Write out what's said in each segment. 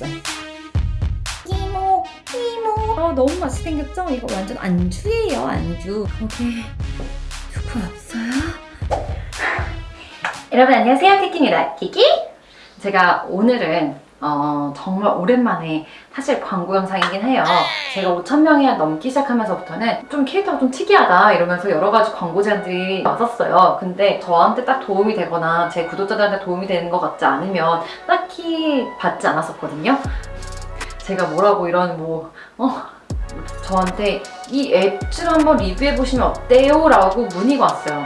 맛있어? 이모 이모. 아 너무 맛있게 생겼죠? 이거 완전 안주예요 안주. 거기 누구 없어요? 여러분 안녕하세요. 키키입니다 키키. 제가 오늘은 어, 정말 오랜만에 사실 광고 영상이긴 해요. 제가 5,000명이 넘기 시작하면서부터는 좀 캐릭터가 좀 특이하다 이러면서 여러 가지 광고 제안들이 왔었어요. 근데 저한테 딱 도움이 되거나 제 구독자들한테 도움이 되는 것 같지 않으면 딱히 받지 않았었거든요. 제가 뭐라고 이런 뭐 어? 저한테 이 앱줄 한번 리뷰해보시면 어때요? 라고 문의가 왔어요.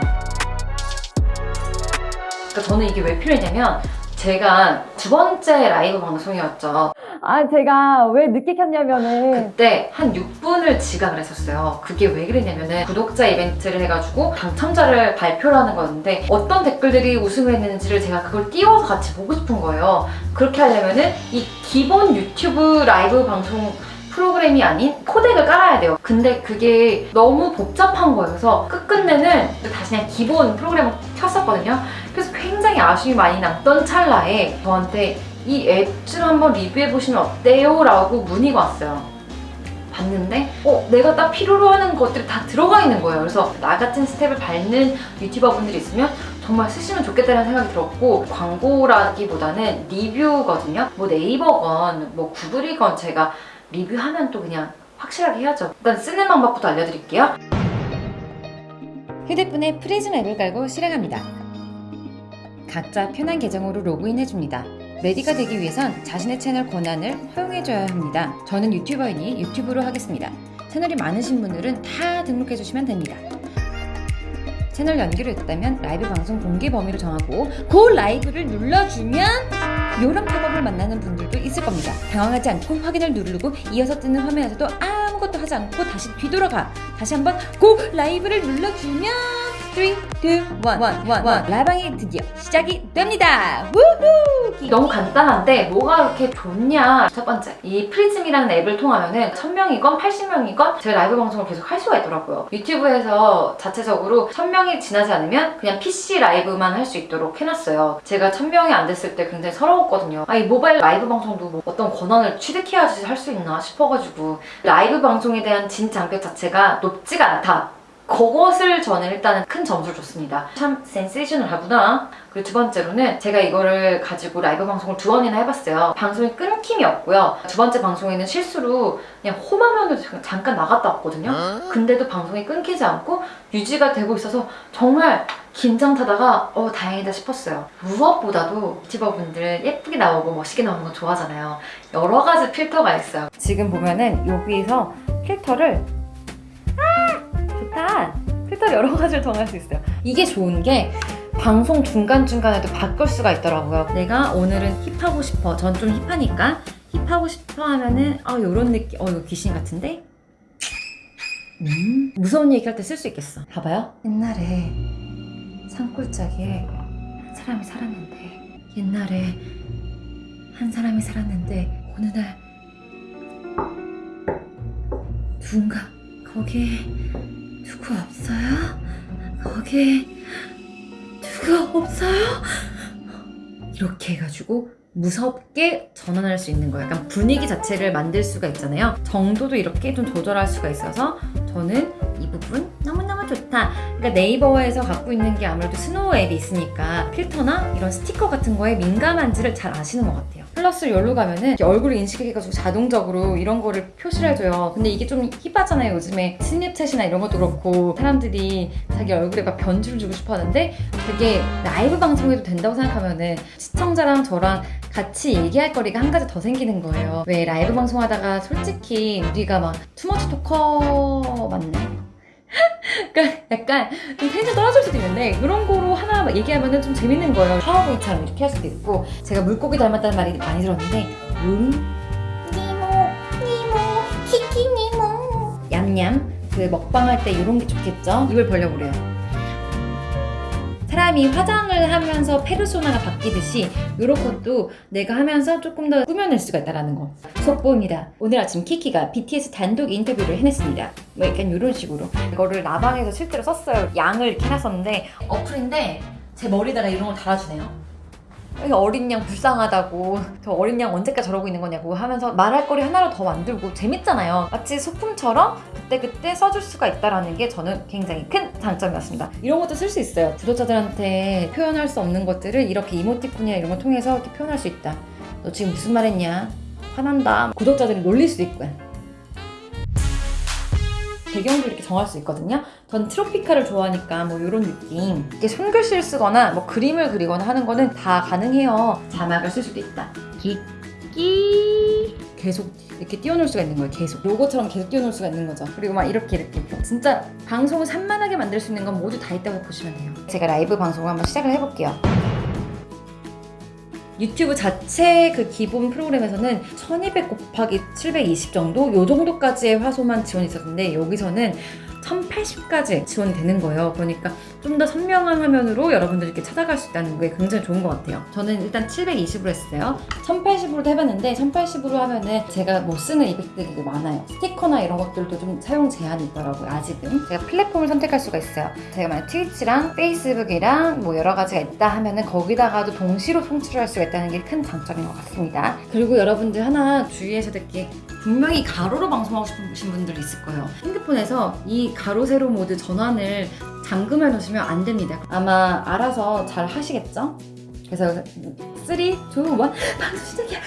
그러니까 저는 이게 왜 필요했냐면 제가 두 번째 라이브 방송이었죠. 아 제가 왜 늦게 켰냐면은 그때 한 6분을 지각을 했었어요. 그게 왜 그랬냐면은 구독자 이벤트를 해가지고 당첨자를 발표를 하는 거였는데 어떤 댓글들이 우승을 했는지를 제가 그걸 띄워서 같이 보고 싶은 거예요. 그렇게 하려면은 이 기본 유튜브 라이브 방송 프로그램이 아닌 코덱을 깔아야 돼요. 근데 그게 너무 복잡한 거여서 끝끝내는 다시 그냥 기본 프로그램을 켰었거든요. 그래서 굉장히 아쉬움이 많이 남던 찰나에 저한테 이 앱줄 한번 리뷰해보시면 어때요? 라고 문의가 왔어요. 봤는데 어 내가 딱 필요로 하는 것들이 다 들어가 있는 거예요. 그래서 나 같은 스텝을 밟는 유튜버 분들이 있으면 정말 쓰시면 좋겠다는 생각이 들었고 광고라기보다는 리뷰거든요. 뭐 네이버건 뭐 구글이건 제가 리뷰하면 또 그냥 확실하게 해야죠. 일단 쓰는 방법부터 알려드릴게요. 휴대폰에 프리즘 앱을 깔고 실행합니다. 각자 편한 계정으로 로그인해줍니다. ready가 되기 위해선 자신의 채널 권한을 허용해줘야 합니다. 저는 유튜버이니 유튜브로 하겠습니다. 채널이 많으신 분들은 다 등록해주시면 됩니다. 채널 연결이 됐다면 라이브 방송 공개 범위를 정하고 go live를 눌러주면 이런 팝업을 만나는 분들도 있을 겁니다. 당황하지 않고 확인을 누르고 이어서 뜨는 화면에서도 아무것도 하지 않고 다시 뒤돌아가 다시 한번 go live를 눌러주면 3, 2, 1, 1, 1, 1 라방이 드디어 시작이 됩니다. 우후! 너무 간단한데 뭐가 그렇게 좋냐? 첫 번째 이 프리즘이라는 앱을 통하면 은 1000명이건 80명이건 제 라이브 방송을 계속 할 수가 있더라고요. 유튜브에서 자체적으로 1000명이 지나지 않으면 그냥 PC 라이브만 할 수 있도록 해놨어요. 제가 1000명이 안 됐을 때 굉장히 서러웠거든요. 아니 모바일 라이브 방송도 뭐 어떤 권한을 취득해야지 할 수 있나 싶어가지고 라이브 방송에 대한 진장벽 자체가 높지가 않다 그것을 저는 일단은 큰 점수를 줬습니다. 참 센세이셔널하구나. 그리고 두 번째로는 제가 이거를 가지고 라이브 방송을 두 번이나 해봤어요. 방송이 끊김이 없고요. 두 번째 방송에는 실수로 그냥 홈화면으로 잠깐 나갔다 왔거든요. 근데도 방송이 끊기지 않고 유지가 되고 있어서 정말 긴장 타다가 어 다행이다 싶었어요. 무엇보다도 유튜버분들 예쁘게 나오고 멋있게 나오는 거 좋아하잖아요. 여러 가지 필터가 있어요. 지금 보면은 여기에서 필터를 좋다. 필터 여러 가지를 정할 수 있어요. 이게 좋은 게 방송 중간중간에도 바꿀 수가 있더라고요. 내가 오늘은 힙하고 싶어. 전 좀 힙하니까 힙하고 싶어 하면은 아 요런 느낌. 어 이거 귀신 같은데? 음 무서운 얘기할 때 쓸 수 있겠어. 봐봐요. 옛날에 산골짜기에 한 사람이 살았는데 옛날에 한 사람이 살았는데 어느 날 누군가 거기에 누구 없어요? 거기 누구 없어요? 이렇게 해가지고 무섭게 전환할 수 있는 거예요. 약간 분위기 자체를 만들 수가 있잖아요. 정도도 이렇게 좀 조절할 수가 있어서 저는 이 부분 너무너무 좋다. 그러니까 네이버에서 갖고 있는 게 아무래도 SNOW 앱이 있으니까 필터나 이런 스티커 같은 거에 민감한지를 잘 아시는 것 같아요. 플러스 여기로 가면은 얼굴을 인식해가지고 자동적으로 이런 거를 표시를 해줘요. 근데 이게 좀 hip하잖아요. 요즘에 Snapchat이나 이런 것도 그렇고 사람들이 자기 얼굴에 막 변주를 주고 싶어 하는데 그게 라이브 방송에도 된다고 생각하면은 시청자랑 저랑 같이 얘기할 거리가 한 가지 더 생기는 거예요. 왜 라이브 방송하다가 솔직히 우리가 막 too much talker 맞네? 그러니까 약간 좀 텐션 떨어질 수도 있는데 그런 거로 하나 얘기하면 좀 재밌는 거예요. 파워보이처럼 이렇게 할 수도 있고 제가 물고기 닮았다는 말이 많이 들었는데 음 니모 니모 키키 니모 얌얌 그 먹방 할 때 이런 게 좋겠죠? 입을 벌려보래요. 사람이 화장을 하면서 페르소나가 바뀌듯이 이런 것도 내가 하면서 조금 더 꾸며낼 수가 있다는 거. 속보입니다. 오늘 아침 키키가 BTS 단독 인터뷰를 해냈습니다. 뭐 약간 이런 식으로. 이거를 라방에서 실제로 썼어요. 양을 이렇게 해놨었는데 어플인데 제 머리다가 이런 걸 달아주네요 어린 양 불쌍하다고 저 어린 양 언제까지 저러고 있는 거냐고 하면서 말할 거리 하나로 더 만들고 재밌잖아요. 마치 소품처럼 그때그때 써줄 수가 있다라는 게 저는 굉장히 큰 장점이었습니다. 이런 것도 쓸 수 있어요. 구독자들한테 표현할 수 없는 것들을 이렇게 이모티콘이나 이런 걸 통해서 이렇게 표현할 수 있다. 너 지금 무슨 말 했냐? 화난다. 구독자들이 놀릴 수도 있고요. 배경도 이렇게 정할 수 있거든요. 전 트로피카를 좋아하니까 뭐 이런 느낌. 이렇게 손글씨를 쓰거나 뭐 그림을 그리거나 하는 거는 다 가능해요. 자막을 쓸 수도 있다. 끼끼 계속 이렇게 띄워놓을 수가 있는 거예요. 계속 요거처럼 계속 띄워놓을 수가 있는 거죠. 그리고 막 이렇게 이렇게 진짜 방송을 산만하게 만들 수 있는 건 모두 다 있다고 보시면 돼요. 제가 라이브 방송을 한번 시작을 해볼게요. 유튜브 자체 그 기본 프로그램에서는 1200 곱하기 720 정도 요 정도까지의 화소만 지원이 있었는데 여기서는 1080까지 지원이 되는 거예요. 그러니까 좀 더 선명한 화면으로 여러분들이 이렇게 찾아갈 수 있다는 게 굉장히 좋은 것 같아요. 저는 일단 720으로 했어요. 1080으로도 해봤는데 1080으로 하면은 제가 못 쓰는 이펙트들이 되게 많아요. 스티커나 이런 것들도 좀 사용 제한이 있더라고요. 아직은. 제가 플랫폼을 선택할 수가 있어요. 제가 만약 트위치랑 페이스북이랑 뭐 여러 가지가 있다 하면은 거기다가도 동시로 송출을 할 수가 있다는 게 큰 장점인 것 같습니다. 그리고 여러분들 하나 주의해서 듣기 분명히 가로로 방송하고 싶으신 분들 있을 거예요. 핸드폰에서 이 가로 세로 모드 전환을 잠금해 놓으시면 안 됩니다. 아마 알아서 잘 하시겠죠? 그래서 3, 2, 1 방송 시작이야.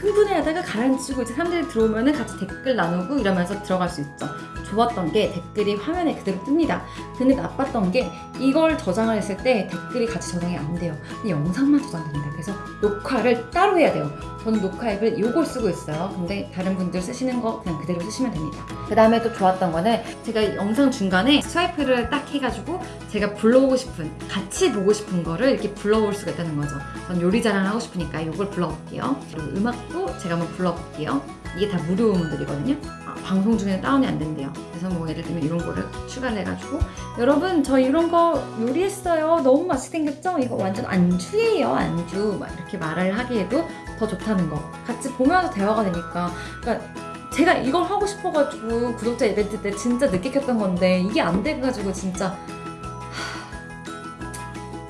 흥분해하다가 가라앉히고 이제 사람들이 들어오면은 같이 댓글 나누고 이러면서 들어갈 수 있죠. 좋았던 게 댓글이 화면에 그대로 뜹니다. 근데 나빴던 게 이걸 저장을 했을 때 댓글이 같이 저장이 안 돼요. 영상만 저장됩니다. 그래서 녹화를 따로 해야 돼요. 저는 녹화 앱을 이걸 쓰고 있어요. 근데 다른 분들 쓰시는 거 그냥 그대로 쓰시면 됩니다. 그 다음에 또 좋았던 거는 제가 영상 중간에 스와이프를 딱 해가지고 제가 불러오고 싶은 같이 보고 싶은 거를 이렇게 불러올 수가 있다는 거죠. 전 요리 자랑 하고 싶으니까 이걸 불러볼게요. 그리고 음악도 제가 한번 불러볼게요. 이게 다 무료 음원들이거든요. 아, 방송 중에는 다운이 안 된대요. 그래서 뭐 예를 들면 이런 거를 추가를 해가지고 여러분 저 이런 거 요리했어요. 너무 맛있게 생겼죠? 이거 완전 안주예요 안주. 막 이렇게 말을 하기에도 더 좋다는 거. 같이 보면서 대화가 되니까. 그러니까 제가 이걸 하고 싶어가지고 구독자 이벤트 때 진짜 늦게 켰던 건데 이게 안 돼가지고 진짜 하,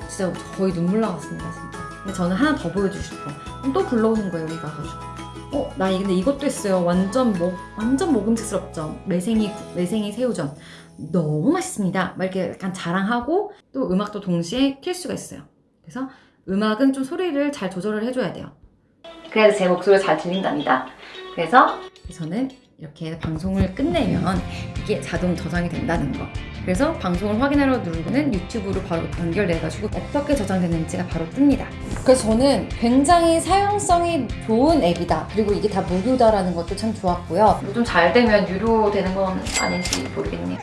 진짜 거의 눈물 나왔습니다 진짜. 근데 저는 하나 더 보여주고 싶어. 또 불러오는 거예요 여기 가가지고. 어, 나 이- 근데 이것도 했어요. 완전 먹, 완전 먹음직스럽죠. 매생이, 구- 매생이 새우전. 너무 맛있습니다. 막 이렇게 약간 자랑하고 또 음악도 동시에 킬 수가 있어요. 그래서 음악은 좀 소리를 잘 조절을 해줘야 돼요. 그래서 제 목소리가 잘 들린답니다. 그래서 저는 이렇게 방송을 끝내면 이게 자동 저장이 된다는 거. 그래서 방송을 확인하러 누르고는 유튜브로 바로 연결돼가지고 어떻게 저장됐는지가 바로 뜹니다. 그래서 저는 굉장히 사용성이 좋은 앱이다. 그리고 이게 다 무료다라는 것도 참 좋았고요. 뭐좀잘 되면 유료 되는 건 아닌지 모르겠네요.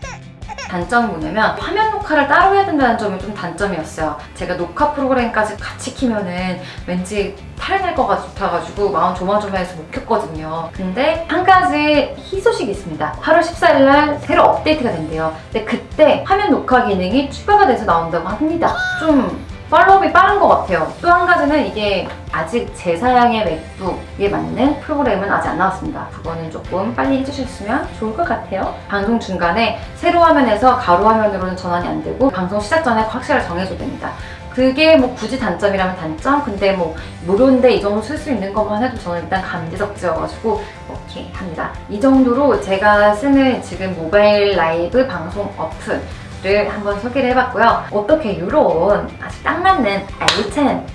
단점은 뭐냐면 화면 녹화를 따로 해야 된다는 점이 좀 단점이었어요. 제가 녹화 프로그램까지 같이 키면은 왠지 탈이 날 것 같아가지고 마음 조마조마해서 못 켰거든요. 근데 한 가지 희소식이 있습니다. 8월 14일 날 새로 업데이트가 된대요. 근데 그때 화면 녹화 기능이 추가가 돼서 나온다고 합니다. 좀 팔로우업이 빠른 것 같아요. 또 한 가지는 이게 아직 제 사양의 맥북에 맞는 프로그램은 아직 안 나왔습니다. 그거는 조금 빨리 해주셨으면 좋을 것 같아요. 방송 중간에 세로 화면에서 가로 화면으로는 전환이 안 되고 방송 시작 전에 확실하게 정해줘야 됩니다. 그게 뭐 굳이 단점이라면 단점? 근데 뭐 무료인데 이 정도 쓸 수 있는 것만 해도 저는 일단 감지덕지여가지고 오케이 합니다. 이 정도로 제가 쓰는 지금 모바일 라이브 방송 어플 를 한번 소개를 해봤고요. 어떻게 이런 아주 딱 맞는 알찬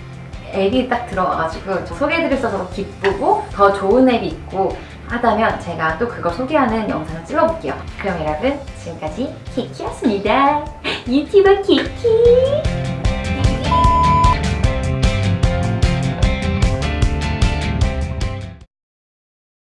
앱이 딱 들어와가지고 수 있어서 기쁘고 더 좋은 앱이 있고 하다면 제가 또 그거 소개하는 영상을 찍어볼게요. 그럼 여러분 지금까지 키키였습니다. 유튜버 키키